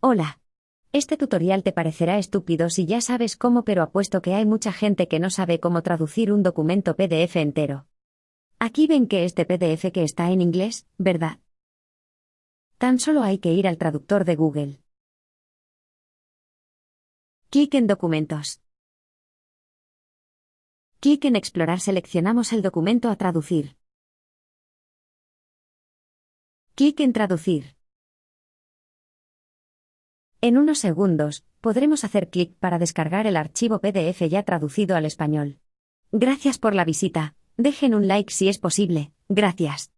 Hola. Este tutorial te parecerá estúpido si ya sabes cómo, pero apuesto que hay mucha gente que no sabe cómo traducir un documento PDF entero. Aquí ven que este PDF que está en inglés, ¿verdad? Tan solo hay que ir al traductor de Google. Clic en Documentos. Clic en Explorar seleccionamos el documento a traducir. Clic en Traducir. En unos segundos, podremos hacer clic para descargar el archivo PDF ya traducido al español. Gracias por la visita. Dejen un like si es posible. Gracias.